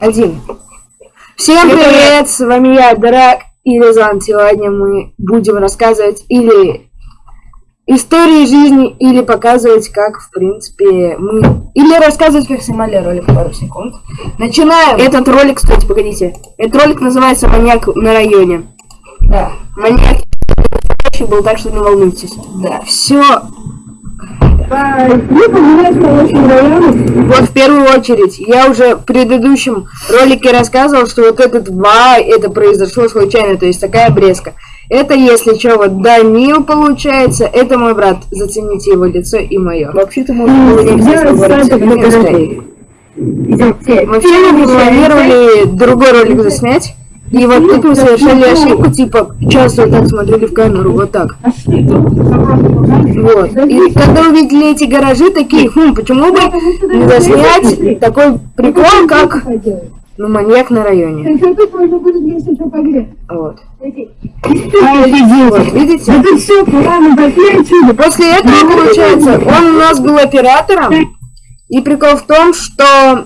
Один. Всем привет, с вами я, Драк и Рязан. Сегодня мы будем рассказывать или истории жизни, или показывать, как, в принципе, мы... Или рассказывать, как снимали ролик пару секунд. Начинаем! Этот ролик, кстати, погодите. Этот ролик называется «Маньяк на районе». Да. Маньяк был, так что не волнуйтесь. Да, все. Вот в первую очередь, я уже в предыдущем ролике рассказывал, что вот этот вай, это произошло случайно, то есть такая обрезка. Это, если что, вот Данил получается, это мой брат, зацените его лицо и мое. Вообще-то можно было Мы все планировали другой ролик заснять, и вот тут мы совершали ошибку, типа, часто вот так смотрели в камеру, вот так. Вот. И когда увидели эти гаражи, такие, хм, почему бы не заснять такой прикол, как ну, маньяк на районе. Вот. Вот, видите? После этого, получается, он у нас был оператором. И прикол в том, что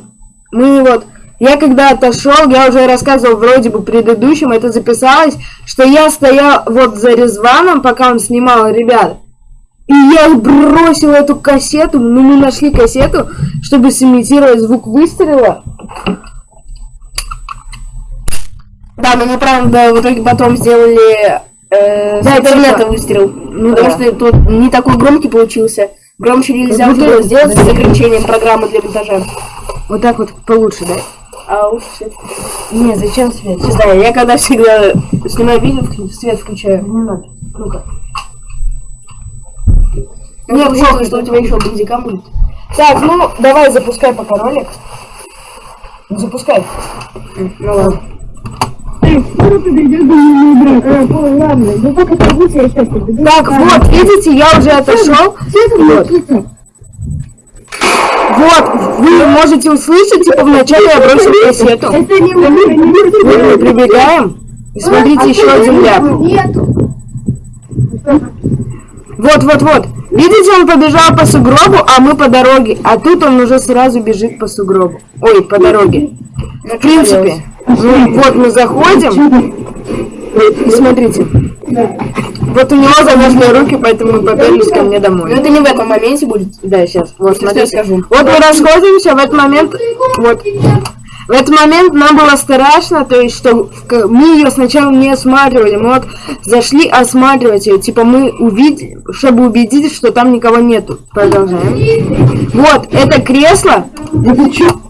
мы вот я когда отошел, я уже рассказывал вроде бы предыдущем, это записалось, что я стоял вот за Резваном, пока он снимал ребят. И я бросил эту кассету, ну мы нашли кассету, чтобы сымитировать звук выстрела. Да, но мы правда в итоге потом сделали э, да, интернета выстрел. Ну, потому что тут не такой громкий получился. Громче нельзя было сделать с заключением программы для монтажа. Вот так вот получше, да? А уж свет. Не, зачем свет? Не знаю, я когда всегда снимаю видео, свет включаю. Не надо. Ну-ка. Мне жалко, что у тебя еще бандика будет. Так, ну, давай запускай пока ролик. Ну, запускай. Ну ладно. Так, вот, видите, я уже отошел. Вот. Вот, вы можете услышать, типа вначале я бросил кассету. Мы прибегаем. И смотрите, еще один ляп. Вот, вот, вот. Видите, он побежал по сугробу, а мы по дороге. А тут он уже сразу бежит по сугробу. Ой, по дороге. В принципе. Ну, вот мы заходим. И смотрите. Вот у него замерзли руки, поэтому мы поперлись ко мне домой. Но это не в этом моменте будет. Да, сейчас. Вот, смотри, скажу. Вот мы расходимся, в этот момент, вот, в этот момент нам было страшно, то есть, что мы ее сначала не осматривали, мы вот зашли осматривать ее, типа мы увидели, чтобы убедиться, что там никого нету. Продолжаем. Вот, это кресло,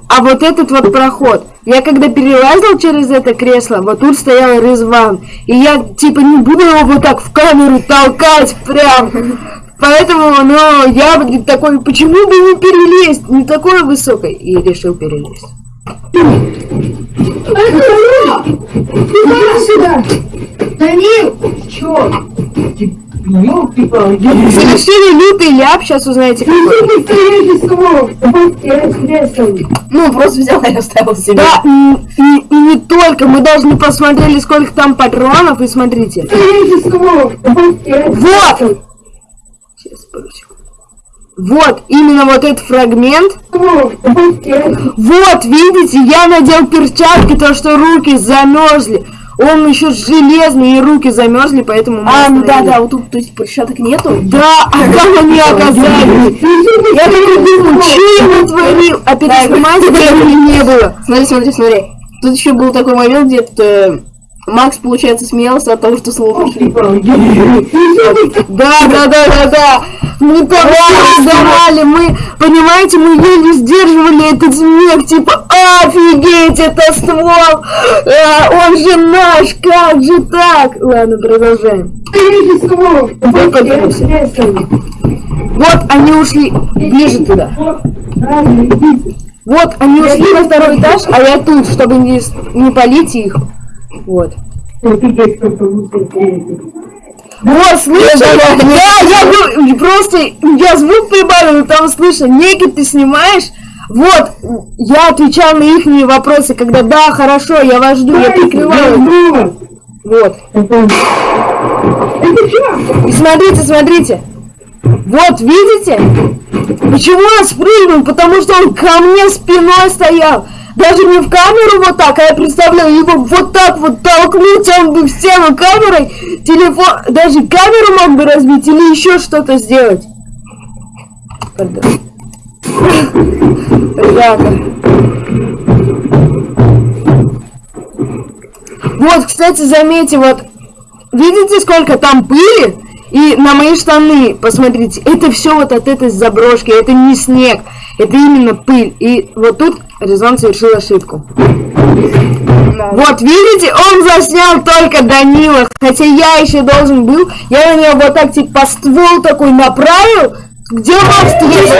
а вот этот вот проход. Я когда перелазил через это кресло, вот тут стоял Резван. И я типа не буду его вот так в камеру толкать прям. Поэтому, ну, я такой, почему бы не перелезть? Не такой высокой. И решил перелезть. сюда! Данил! Чё? Совершили лютый ляп, сейчас узнаете Ну, просто взял и оставил себе. Да, и, и, не только, мы не посмотрели, сколько там патронов, и смотрите. Вот! Сейчас, Вот, именно вот этот фрагмент. Вот, видите, я надел перчатки, то что руки замерзли. Он еще железный, и руки замерзли, поэтому... А, ну да, да, вот тут, то есть, перчаток нету? Да, а там они оказались. Я так думаю, что я натворил? А времени не было. Смотри, смотри, смотри. Тут еще был такой момент, где-то Макс, получается, смеялся от того, что слово пошли. Да, да, да, да, да. Мы там сдавали, мы, понимаете, мы еле сдерживали этот смех, типа, офигеть, это ствол, а, он же наш, как же так? Ладно, продолжаем. Вот они ушли ближе туда. Вот они ушли на второй этаж, а я тут, чтобы не, не полить их. Вот. Вот, слышишь? Да, я, я просто, я звук прибавил, там слышно, некий ты снимаешь, вот, я отвечал на их вопросы, когда да, хорошо, я вас жду, я прикрываю. Вот. И смотрите, смотрите. Вот, видите? Почему он спрыгнул? Потому что он ко мне спиной стоял. Даже не в камеру вот так, а я представляю, его вот так вот толкнуть, он бы в стену камерой, телефон, даже камеру мог бы разбить или еще что-то сделать. Пардон. Ребята. Вот, кстати, заметьте, вот, видите, сколько там пыли? И на мои штаны, посмотрите, это все вот от этой заброшки, это не снег, это именно пыль. И вот тут Резон совершил ошибку. Да. Вот, видите, он заснял только Данила, хотя я еще должен был, я на него вот так, типа, ствол такой направил, где Макс есть?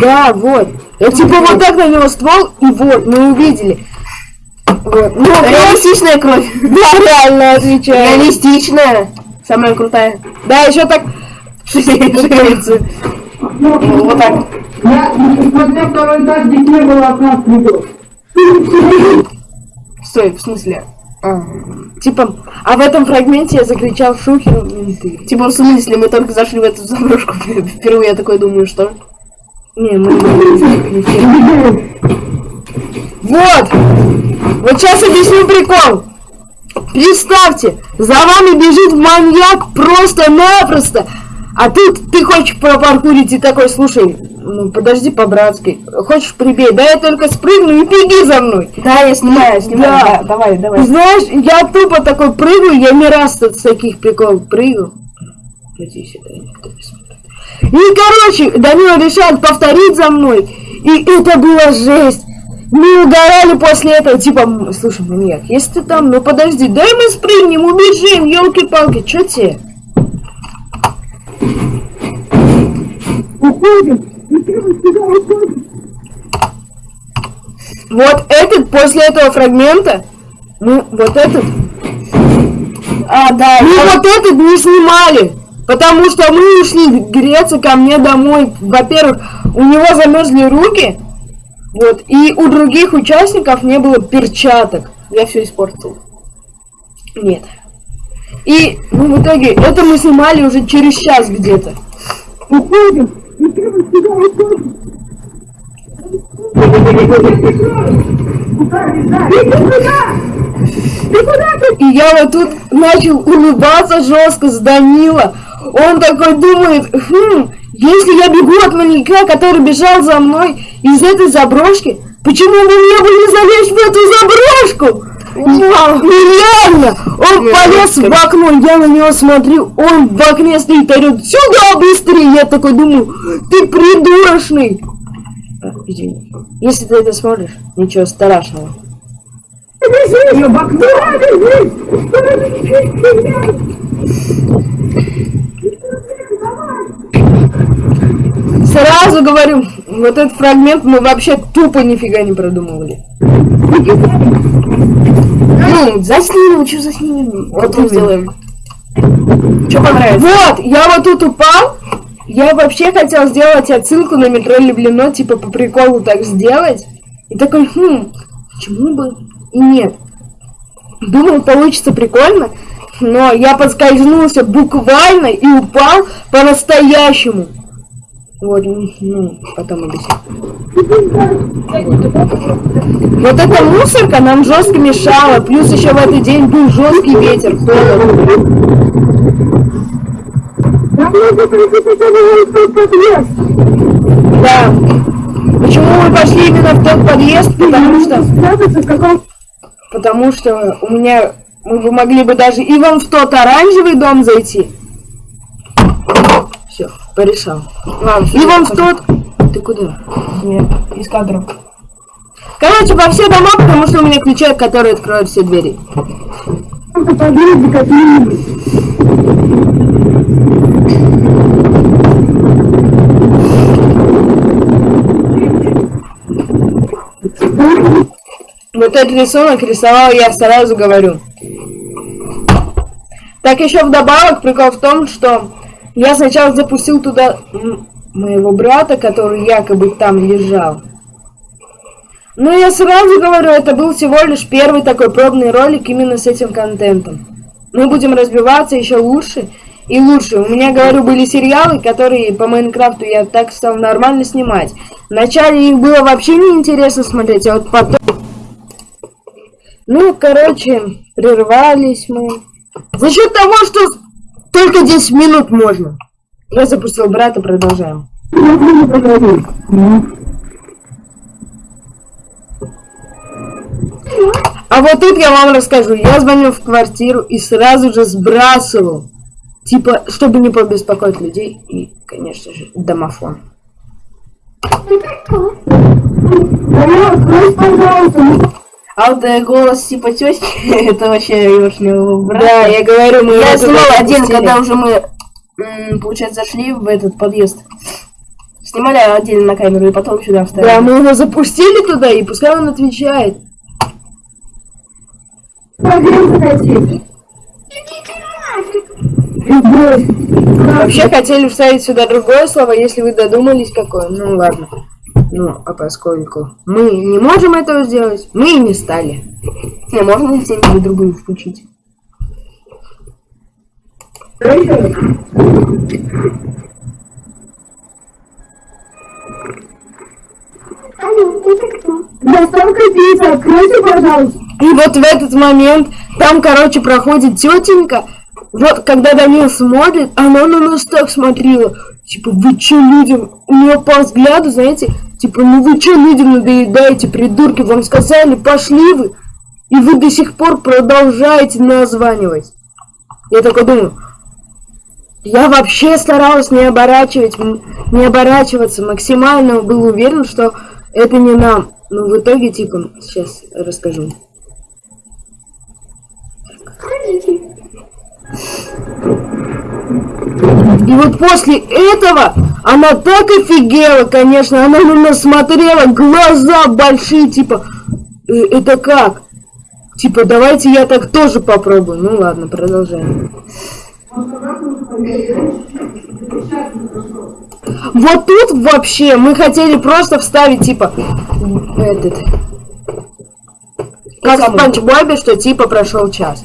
Да, вот. Я типа вот так на него ствол, и вот, мы увидели. Вот. Ну, Реалистичная кровь. Да, реально отвечаю. Реалистичная. Самая крутая. Да, еще так шевелится. Вот так. Я, несмотря второй этаж, здесь не было окна Стой, в смысле? А, типа, а в этом фрагменте я закричал шухер менты. Типа, в смысле, мы только зашли в эту заброшку впервые, я такой думаю, что? Не, мы Вот! Вот сейчас объясню прикол. Представьте, за вами бежит маньяк просто-напросто. А ты, ты хочешь пропаркурить и такой, слушай, ну подожди по-братски. Хочешь прибей, да я только спрыгну и беги за мной. Да, я снимаю, снимаю. Да. да давай, давай. Знаешь, я тупо такой прыгаю, я не раз тут с таких приколов прыгал. Иди сюда, никто не смотрит. И, короче, Данила решает повторить за мной. И это было жесть. Мы угорали после этого, типа, слушай, маньяк, если ты там, ну подожди, дай мы спрыгнем, убежим, елки-палки, что тебе? Уходим, вот этот, после этого фрагмента, мы вот этот, а, да, мы я... вот этот не снимали, потому что мы ушли греться ко мне домой. Во-первых, у него замерзли руки, вот, и у других участников не было перчаток. Я все испортил. Нет. И ну, в итоге это мы снимали уже через час где-то. Уходим. И я вот тут начал улыбаться жестко с Данила. Он такой думает, хм, если я бегу от маньяка, который бежал за мной из этой заброшки, почему бы мне бы не залезть в эту заброшку? Нереально! Он я полез в окно, я на него смотрю, он в окне стоит, орет, сюда быстрее! Я такой думаю, ты придурочный! А, извини. Если ты это смотришь, ничего страшного. Сразу говорю, вот этот фрагмент мы вообще тупо нифига не продумывали. Ну, заснимем, что заснимем? Вот мы сделаем. Что понравилось? Вот, я вот тут упал. Я вообще хотел сделать отсылку на метро Люблено, типа по приколу так сделать. И такой, хм, почему бы и нет. Думал, получится прикольно, но я подскользнулся буквально и упал по-настоящему. Вот, ну, потом объясню. Вот эта мусорка нам жестко мешала, плюс еще в этот день был жесткий ветер, Да. Почему мы пошли именно в тот подъезд? Потому что... Потому что у меня... Мы могли бы даже и вон в тот оранжевый дом зайти. Все, порешал. Ладно, и вон в тот... Ты куда? Нет, из кадров. Короче, во все дома, потому что у меня ключи, которые откроют все двери. Вот этот рисунок рисовал я сразу говорю. Так еще вдобавок прикол в том, что я сначала запустил туда моего брата, который якобы там лежал. Но я сразу говорю, это был всего лишь первый такой пробный ролик именно с этим контентом. Мы будем разбиваться еще лучше и лучше. У меня, говорю, были сериалы, которые по Майнкрафту я так стал нормально снимать. Вначале их было вообще неинтересно смотреть, а вот потом... Ну, короче, прервались мы. За счет того, что только 10 минут можно. Я запустил брата, продолжаем. А вот тут я вам расскажу. Я звоню в квартиру и сразу же сбрасывал. Типа, чтобы не побеспокоить людей. И, конечно же, домофон. А вот э, голос типа тёщи, это вообще Ёшнего брата. Да, я говорю, мы... Я снимал один, когда уже мы, получается, зашли в этот подъезд. Снимали отдельно на камеру и потом сюда вставили. Да, мы его запустили туда, и пускай он отвечает. Вообще хотели вставить сюда другое слово, если вы додумались какое. Ну ладно. Ну, а поскольку мы не можем этого сделать, мы и не стали. Не, можно где-нибудь другую включить. Доставка пиццы, откройте, пожалуйста. И вот в этот момент там, короче, проходит тетенька. Вот, когда Данил смотрит, она на нас так смотрела. Типа, вы че людям? У нее по взгляду, знаете, типа, ну вы че людям надоедаете, придурки? Вам сказали, пошли вы. И вы до сих пор продолжаете названивать. Я только думаю, я вообще старалась не оборачивать, не оборачиваться, максимально был уверен, что это не нам. Но в итоге, типа, сейчас расскажу. И вот после этого она так офигела, конечно, она на нас смотрела, глаза большие, типа, «Э, это как? Типа, давайте я так тоже попробую. Ну ладно, продолжаем. Вот тут вообще мы хотели просто вставить, типа, этот... Как в Панч Бобе, что типа прошел час.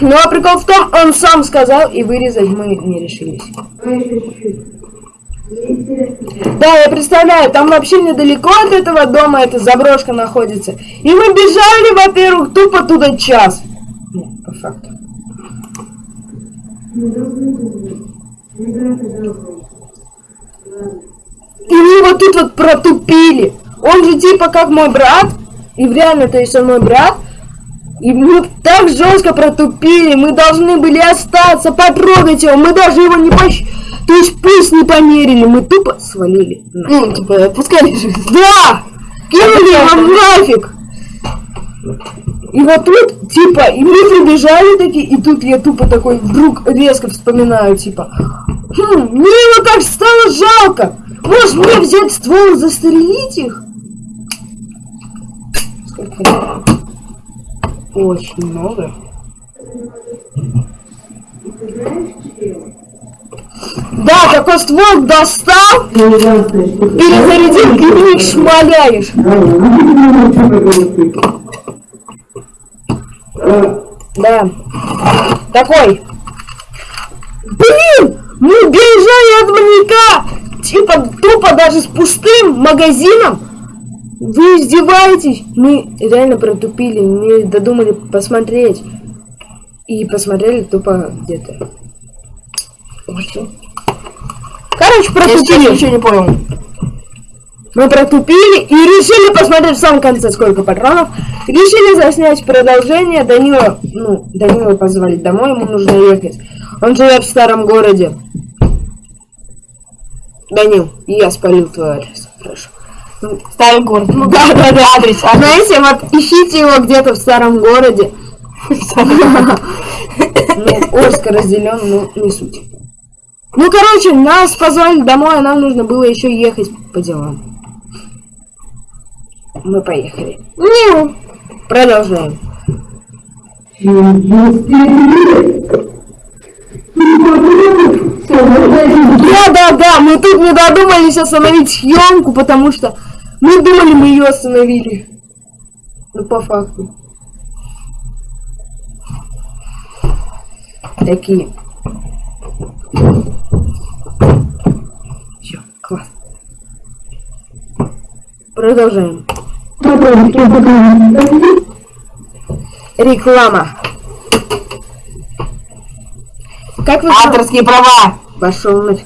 Ну а прикол в том, он сам сказал, и вырезать мы не решились. Да, я представляю, там вообще недалеко от этого дома эта заброшка находится. И мы бежали, во-первых, тупо туда час. Нет, по факту. И мы вот тут вот протупили. Он же типа как мой брат. И реально, то есть он мой брат. И мы так жестко протупили. Мы должны были остаться, потрогать его. Мы даже его не пощ... То есть пусть не померили. Мы тупо свалили. Ну, типа, отпускали же. Да! Кинули его нафиг! И вот тут, типа, и мы прибежали такие, и тут я тупо такой вдруг резко вспоминаю, типа, хм, мне его так стало жалко. Может мне взять ствол и застрелить их? Сколько? Очень много. Да, такой ствол достал, перезарядил и шмаляешь. Да. Такой. Блин! Мы бежали от маньяка! Типа тупо даже с пустым магазином. Вы издеваетесь? Мы реально протупили, не додумали посмотреть. И посмотрели тупо где-то. Короче, протупили. Я ничего не понял. Мы протупили и решили посмотреть в самом конце, сколько патронов. Решили заснять продолжение. Данила, ну, Данила позвали домой, ему нужно ехать. Он живет в старом городе. Данил, я спалил твой адрес. Хорошо. Ну, старый город. Ну да, да, да, адрес. А знаете, вот ищите его где-то в старом городе. Ну, Орск разделен, ну, не суть. Ну, короче, нас позвали домой, а нам нужно было еще ехать по делам. Мы поехали. Ню. Продолжаем. Да, да, да, мы тут не додумались остановить съемку, потому что мы думали, мы ее остановили. Ну, по факту. Такие. Продолжаем. Реклама. Как вы. Авторские права. Пошел нафиг.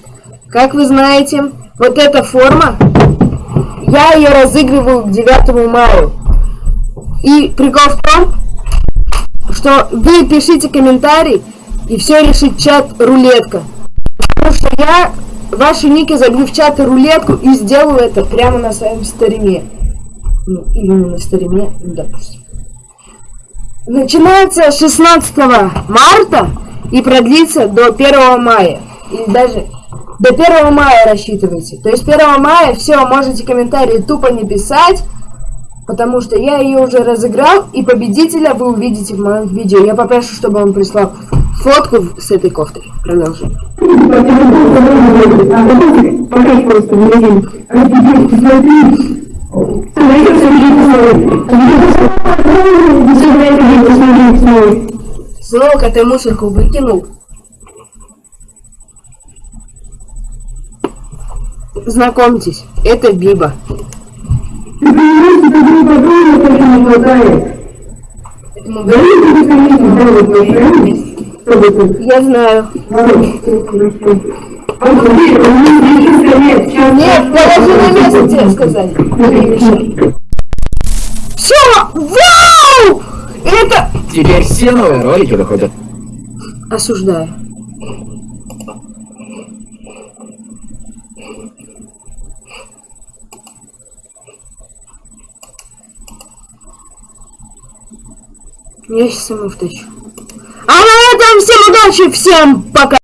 Как вы знаете, вот эта форма, я ее разыгрываю к 9 мая. И прикол в том, что вы пишите комментарий, и все решит чат рулетка. Потому что я ваши ники забью в чат рулетку и сделаю это прямо на своем стриме. Ну, или не на стриме, ну, допустим. Начинается 16 марта и продлится до 1 мая. Или даже до 1 мая рассчитывайте. То есть 1 мая все, можете комментарии тупо не писать, потому что я ее уже разыграл, и победителя вы увидите в моем видео. Я попрошу, чтобы он прислал фотку с этой кофтой. Продолжим. Снова ты мусорку выкинул. Знакомьтесь, это Биба. Ты понимаешь, что тебе не хватает. Я знаю. Нет, положи на место, тебе сказали. Мешай. Все! Вау! Это... Теперь все новые ролики выходят. Осуждаю. Я сейчас ему втащу. А на этом всем удачи, всем пока!